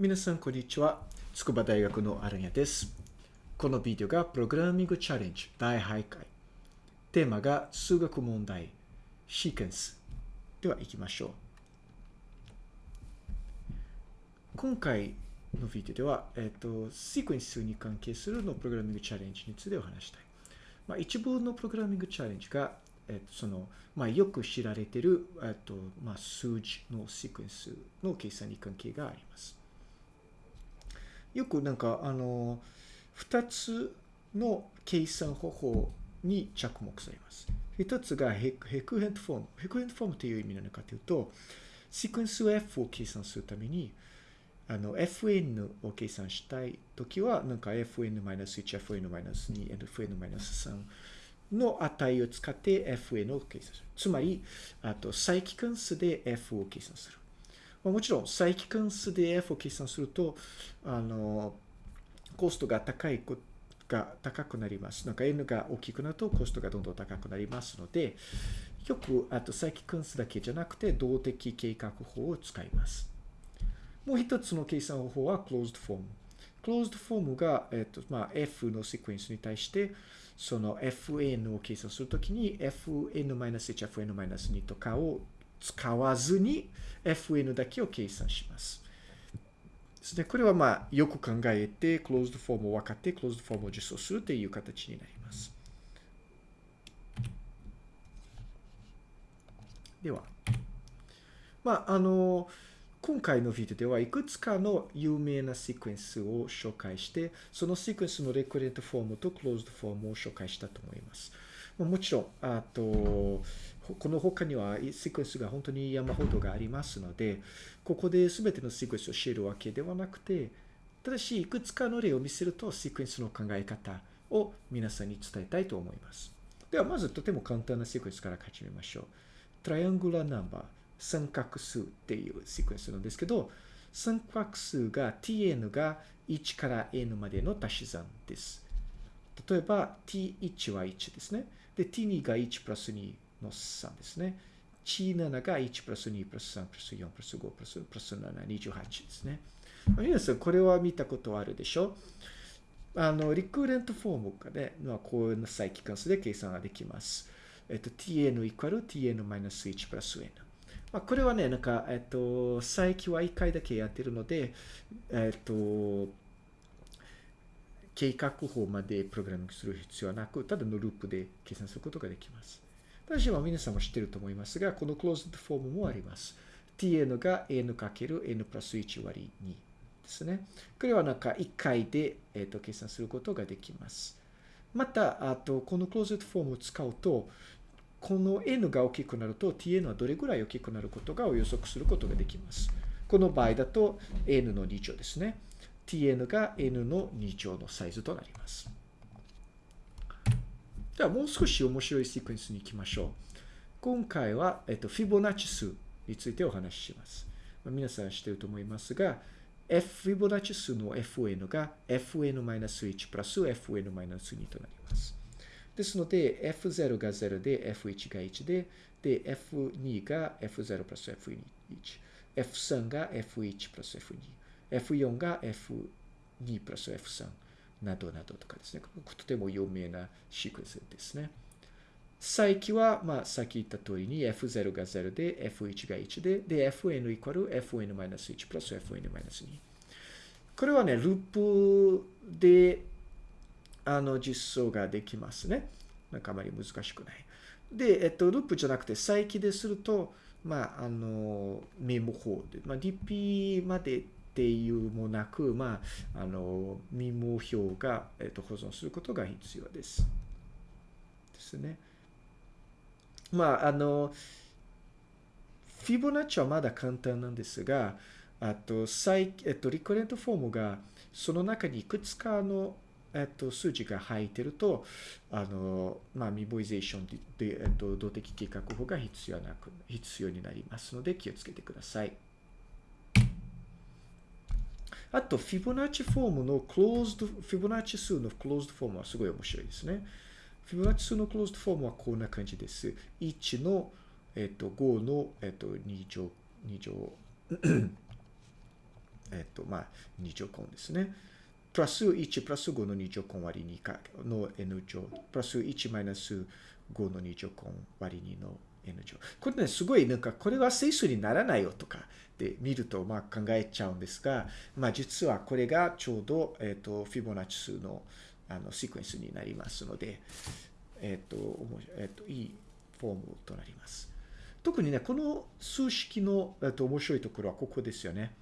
皆さん、こんにちは。筑波大学のアランヤです。このビデオがプログラミングチャレンジ第8回。テーマが数学問題、シーケンス。では行きましょう。今回のビデオでは、えっ、と、シークエンスに関係するのプログラミングチャレンジについてお話したい。まあ、一部のプログラミングチャレンジが、えっ、と、その、まあ、よく知られている、えっ、と、まあ、数字のシークエンスの計算に関係があります。よくなんか、あの、二つの計算方法に着目されます。一つがヘヘクヘントフォーム。ヘクヘントフォームという意味なのかというと、シークエンス F を計算するために、あの、fn を計算したいときは、なんか fn-1、fn-2、fn-3 の値を使って fn を計算する。つまり、あと、再帰関数で f を計算する。まあ、もちろん、再帰関数で f を計算すると、あの、コストが高いこが高くなります。なんか n が大きくなるとコストがどんどん高くなりますので、よく、あと、再帰関数だけじゃなくて、動的計画法を使います。もう一つの計算方法は closed form。closed form が、えっと、まあ、f のシークエンスに対して、その fn を計算するときに fn-1、fn-2 とかを使わずに fn だけを計算します。ですね。これはまあ、よく考えて、closed form を分かって、closed form を実装するという形になります。では、まあ、あの、今回のビデオではいくつかの有名なシークエンスを紹介して、そのシークエンスのレクレントフォームとクローズドフォームを紹介したと思います。もちろん、あと、この他にはシークエンスが本当に山ほどがありますので、ここで全てのシークエンスを知るわけではなくて、ただし、いくつかの例を見せると、シークエンスの考え方を皆さんに伝えたいと思います。では、まずとても簡単なシークエンスから始めましょう。トライアングラーナンバー。三角数っていうシークエンスなんですけど、三角数が tn が1から n までの足し算です。例えば t1 は1ですね。で、t2 が1プラス2の3ですね。t7 が1プラス2プラス3プラス4プラス5プラスプラス7、28ですね。皆さん、これは見たことあるでしょ？あの、リクーレントフォームがね、まあ、こういう再帰関数で計算ができます。えっと、tn イコール tn-1 プラス n。まあ、これはね、なんか、えっと、再起は1回だけやってるので、えっと、計画法までプログラミングする必要はなく、ただのループで計算することができます。ただし、皆さんも知ってると思いますが、このクローズドフォームもあります。tn が n かける n プラス1割2ですね。これはなんか1回で、えっと、計算することができます。また、あと、このクローズドフォームを使うと、この n が大きくなると tn はどれぐらい大きくなることがを予測することができます。この場合だと n の2乗ですね。tn が n の2乗のサイズとなります。ではもう少し面白いシークエンスに行きましょう。今回は、えっと、フィボナッチ数についてお話しします。まあ、皆さん知っていると思いますが、f フィボナッチ数の fn が fn-1 プラス fn-2 となります。ですので、f0 が0で、f1 が1で、で、f2 が f0 プラス f1、f3 が f1 プラス f2、f4 が f2 プラス f3 などなどとかですね。とても有名なシークエンスですね。再起は、まあ、さっき言った通りに f0 が0で、f1 が1で、で、fn イコール fn-1 プラス fn-2。これはね、ループで、あの、実装ができますね。なんかあまり難しくない。で、えっと、ループじゃなくて、再起ですると、まあ、あの、メモ法で、まあ、DP までっていうもなく、まあ、あの、メモ表が、えっと、保存することが必要です。ですね。まあ、あの、フィボナッチはまだ簡単なんですが、あと、再、えっと、 recurrent form が、その中にいくつかのえっと、数字が入ってると、あの、まあ、 memoization、でえっと、動的計画法が必要なく、必要になりますので、気をつけてください。あと、フィボナッチフォームの closed、フィボナッチ数の closed form はすごい面白いですね。フィボナッチ数のクローズドフォームはこんな感じです。1の、えっと、5の、えっと、2乗、2乗、えっと、まあ、2乗根ですね。プラス1プラス5の2乗根割り2かの n 乗。プラス1マイナス5の2乗根割り2の n 乗。これね、すごいなんか、これは整数にならないよとかで見ると、まあ考えちゃうんですが、まあ実はこれがちょうど、えっ、ー、と、フィボナッチ数のあのシークエンスになりますので、えっ、ー、と、えっ、ー、と、いいフォームとなります。特にね、この数式の、えっと、面白いところはここですよね。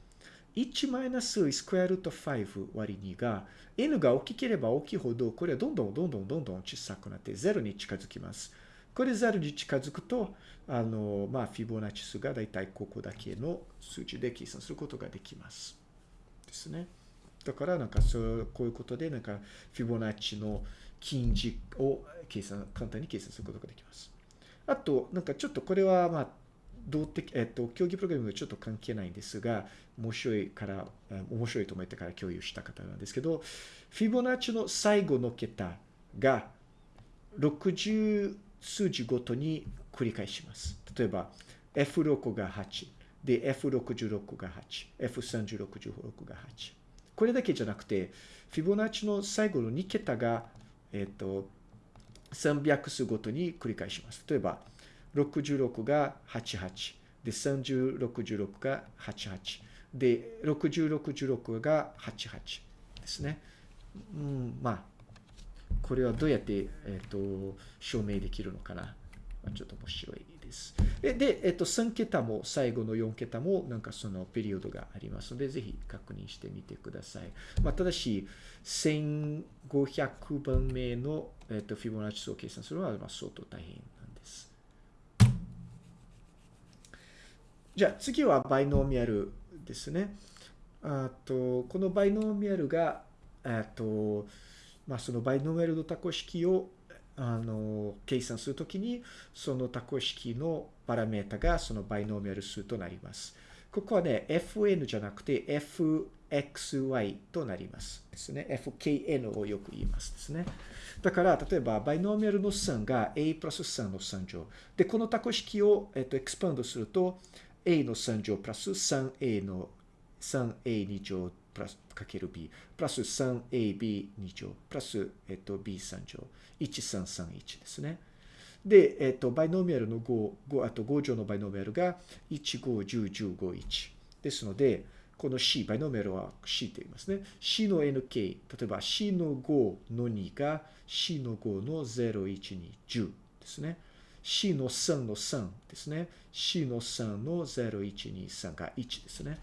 1マイナススクエアルート5割2が n が大きければ大きいほどこれはどんどんどんどんどんどん小さくなって0に近づきます。これ0に近づくと、あの、まあ、フィボナッチ数がだいたいここだけの数値で計算することができます。ですね。だからなんかそうこういうことでなんかフィボナッチの近似を計算簡単に計算することができます。あとなんかちょっとこれはまあ動的、えっと、競技プログラミングちょっと関係ないんですが、面白いから、面白いと思ってから共有した方なんですけど、フィボナッチの最後の桁が60数字ごとに繰り返します。例えば、F6 が8、で、F66 が8、F3066 が8。これだけじゃなくて、フィボナッチの最後の2桁が、えっと、300数ごとに繰り返します。例えば、66が88。で、3066が88。で、6066が88ですね。うん、まあ、これはどうやって、えっ、ー、と、証明できるのかな？まあちょっと面白いです。で、えっ、ー、と、3桁も、最後の4桁も、なんかそのペリオドがありますので、ぜひ確認してみてください。まあ、ただし、1500番目の、えっ、ー、と、フィボナッチ数を計算するのは、まあ、相当大変なんですじゃあ次はバイノーミャルですね。あと、このバイノーミャルが、えっと、まあ、そのバイノーミャルの多項式をあの計算するときに、その多項式のパラメータがそのバイノーミャル数となります。ここはね、fn じゃなくて fxy となりますですね。fkn をよく言いますですね。だから、例えば、バイノーミャルの3が a プラス3の3乗。で、この多項式を、えっと、エクスパンドすると、a の3乗プラス 3a の 3a2 乗プラスかける b プラス 3ab2 乗プラス、えっと、b3 乗1331ですね。で、えっと、バイノーミャルの5、5あと5乗のバイノーミャルが1、5、10、15、1。ですので、この C、バイノーミャルは C と言いますね。C の NK、例えば C の5の2が C の5の0、1、2、10ですね。C の3の3ですね。C の3の0123が1ですね。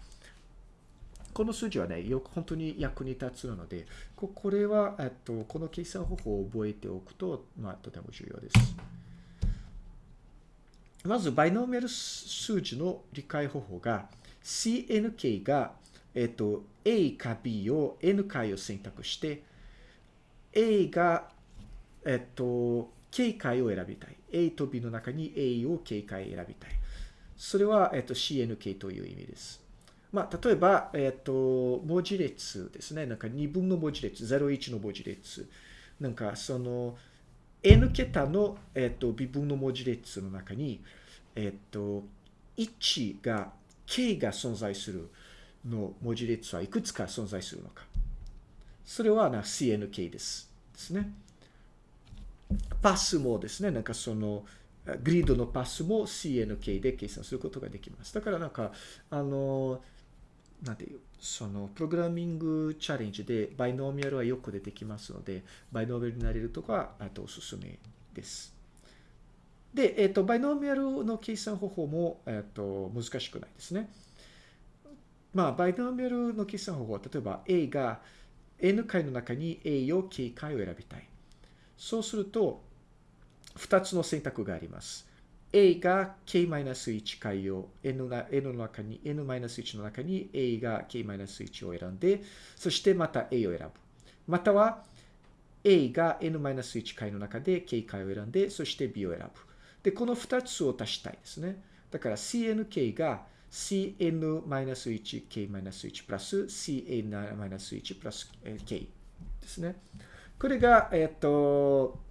この数字はね、よく本当に役に立つので、ここれは、えっと、この計算方法を覚えておくと、まあ、とても重要です。まず、バイノーミャル数字の理解方法が、CNK が、えっと、A か B を N 回を選択して、A が、えっと、K 回を選びたい。A と B の中に A を K 回選びたい。それは、えっと、CNK という意味です。まあ、例えば、えっと、文字列ですね。なんか2分の文字列、01の文字列。なんか、その、N 桁の、えっと、微分の文字列の中に、えっと、1が、K が存在するの文字列はいくつか存在するのか。それはな CNK です。ですね。パスもですね、なんかその、グリッドのパスも CNK で計算することができます。だからなんか、あの、なんていう、その、プログラミングチャレンジでバイノーミャルはよく出てきますので、バイノーミャルになれるとか、あとおすすめです。で、えっ、ー、と、バイノーミャルの計算方法も、えっ、ー、と、難しくないですね。まあ、バイノーミャルの計算方法は、例えば A が N 回の中に A を K 回を選びたい。そうすると、2つの選択があります。A が k-1 回を n の n の中に、n-1 の中に A が k-1 を選んで、そしてまた A を選ぶ。または A が n-1 回の中で k 回を選んで、そして B を選ぶ。で、この2つを足したいですね。だから cnk が cn-1 k-1 プラス cn-1 プラス k ですね。これが、えっと、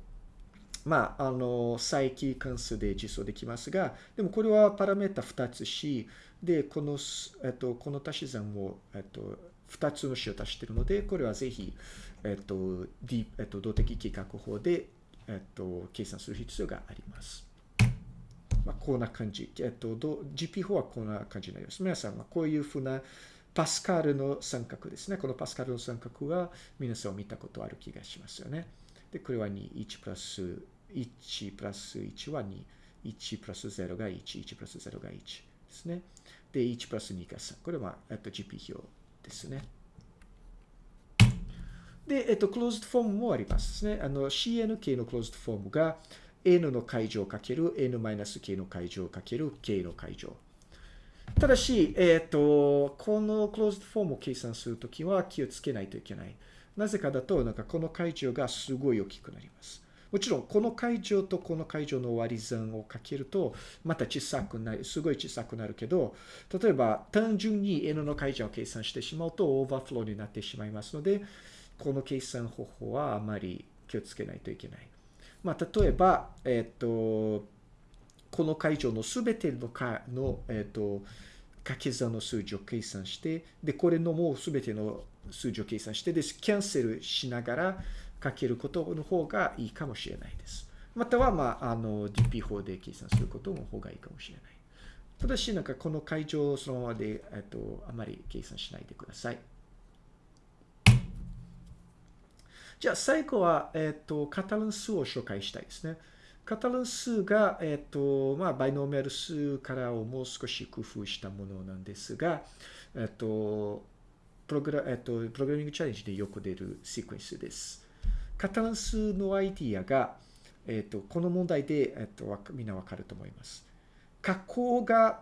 まあ、あの、再帰関数で実装できますが、でもこれはパラメータ2つし、で、この、えっと、この足し算を、えっと、2つの式を足しているので、これはぜひ、えっと、D、えっと、動的計画法で、えっと、計算する必要があります。まあ、こんな感じ。えっと、GP 法はこんな感じになります。皆さんはこういうふうなパスカルの三角ですね。このパスカルの三角は皆さん見たことある気がしますよね。で、これは2、1プラス、1プラス1は2、1プラス0が1、1プラス0が1ですね。で、1プラス2が3。これは、えっと、GP 表ですね。で、えっと、クローズドフォームもありますね。あの、CNK のクローズドフォームが N の解乗かける N-K の解乗かける K の解乗。ただし、えっ、と、この closed form を計算するときは気をつけないといけない。なぜかだと、なんかこの階乗がすごい大きくなります。もちろん、この階乗とこの階乗の割り算をかけると、また小さくなる、すごい小さくなるけど、例えば、単純に N の解乗を計算してしまうと、オーバーフローになってしまいますので、この計算方法はあまり気をつけないといけない。まあ、例えば、えっ、と、この会場のすべてのかの、えっ、ー、と、掛け算の数字を計算して、で、これのもうすべての数字を計算して、で、キャンセルしながらかけることの方がいいかもしれないです。または、まあ、あの、DP 法で計算することの方がいいかもしれない。ただし、なんかこの会場をそのままで、えっ、と、あまり計算しないでください。じゃあ最後は、えっ、と、カタラン数を紹介したいですね。カタラン数が、えっ、と、まあ、バイノーメル数からをもう少し工夫したものなんですが、えっ、と、プログラ、えっと、プログラミングチャレンジでよく出るシークエンスです。カタン数のアイディアが、えっと、この問題で、えっと、みんなわかると思います。加工が、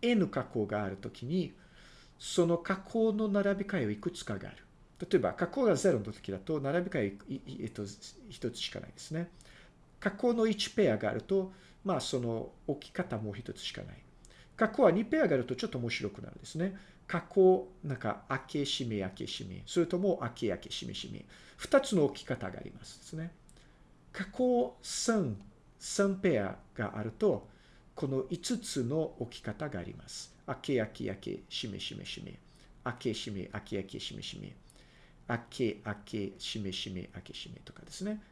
n 加工があるときに、その加工の並び替えをいくつかがある。例えば、加工が0の時だと、並び替え、えっと、一つしかないですね。加工の1ペアがあると、まあ、その置き方も一つしかない。加工は2ペアがあるとちょっと面白くなるんですね。加工、なんか、開け、閉め、開け、閉め。それとも、開け、開け、閉め、閉め。二つの置き方がありますですね。加工3、3ペアがあると、この5つの置き方があります。開け、開け、開け、閉め、閉め、閉め。開け、閉め、開け、開け、閉め、閉め。開け、開け、閉め、閉め、開け、閉めとかですね。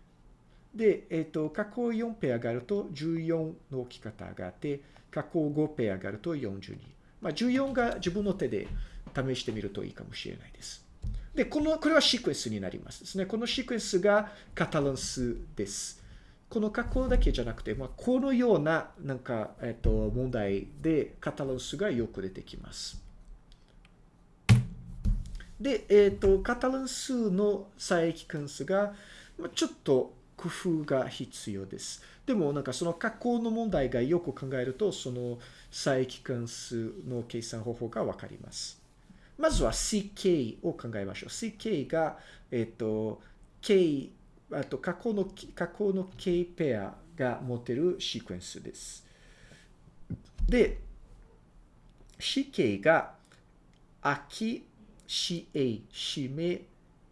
で、えっ、ー、と、加工4ペアがあると14の置き方があって、加工5ペアがあると42。まあ、14が自分の手で試してみるといいかもしれないです。で、この、これはシークエンスになりますですね。このシークエンスがカタランスです。この加工だけじゃなくて、まあ、このような、なんか、えっ、と、問題でカタランスがよく出てきます。で、えっ、と、カタラン数の差益関数が、ちょっと工夫が必要です。でも、なんかその加工の問題がよく考えると、その差益関数の計算方法がわかります。まずは CK を考えましょう。CK が、えっ、ー、と、K、あと加工の、加工の K ペアが持てるシークエンスです。で、CK が秋 CA、締め、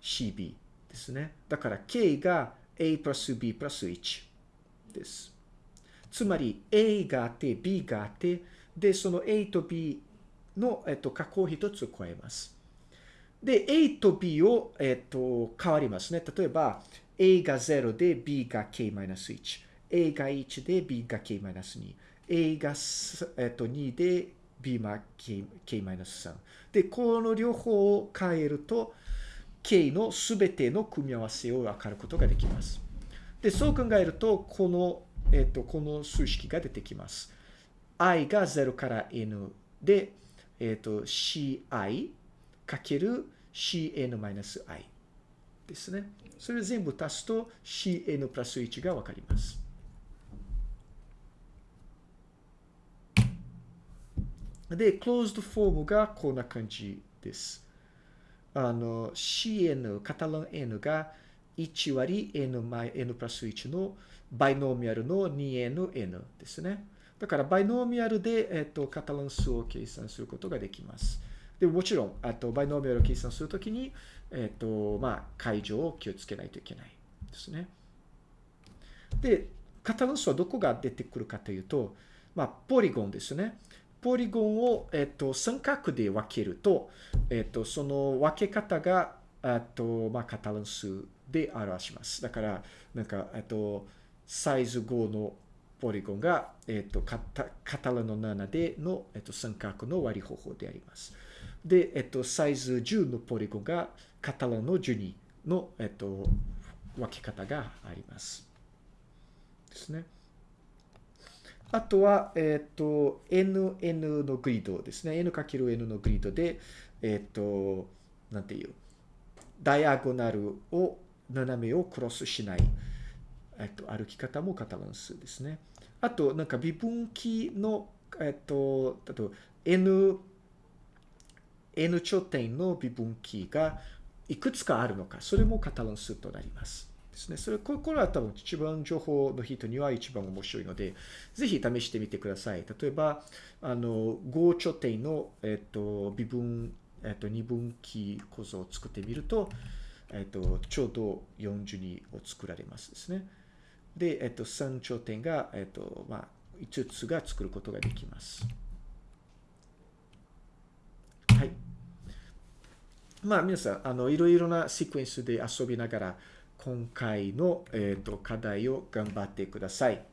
CB ですね。だから K が A プラス B プラス1です。つまり A があって B があって、で、その A と B の、えっと、加工一つ加えます。で、A と B を、えっと、変わりますね。例えば、A が0で B が K-1。A が1で B が K-2。A が、えっと、2で B が K-3。で、この両方を変えると、K のすべての組み合わせを分かることができます。で、そう考えると、この、えっ、と、この数式が出てきます。i が0から n で、えっ、と、ci かける cn-i ですね。それ全部足すと cn プラス1が分かります。で、クローズドフォームがこんな感じです。あの、cn、カタラン n が1割 n, n プラス1のバイノーミアルの 2nn ですね。だからバイノーミアルで、えっと、カタラン数を計算することができます。でももちろん、あとバイノーミアルを計算するときに、えっと、まあ、解除を気をつけないといけないですね。で、カタラン数はどこが出てくるかというと、まあ、ポリゴンですね。ポリゴンを、えっと、三角で分けると、えっと、その分け方が、あと、まあ、カタラン数で表します。だから、なんか、えっと、サイズ5のポリゴンが、えっと、カタカタラの7での、えっと、三角の割り方法であります。で、えっと、サイズ10のポリゴンがカタラの12の、えっと、分け方があります。ですね。あとは、えっ、ー、と、NN のグリッドですね。N×N のグリッドで、えっ、ー、と、なんていう、ダイアゴナルを、斜めをクロスしない、えっ、ー、と、歩き方もカタランスですね。あと、なんか微分岐の、えっ、と、あと、N、N 頂点の微分岐がいくつかあるのか、それもカタランスとなります。ですね。それ、これは多分一番情報の人には一番面白いので、ぜひ試してみてください。例えば、あの、合頂点の、えっと、微分、えっと、二分岐構造を作ってみると、えっと、ちょうど42を作られますですね。で、えっと、3頂点が、えっと、まあ、5つが作ることができます。はい。まあ、皆さん、あの、いろいろなシクエンスで遊びながら、今回の、えーと課題を頑張ってください。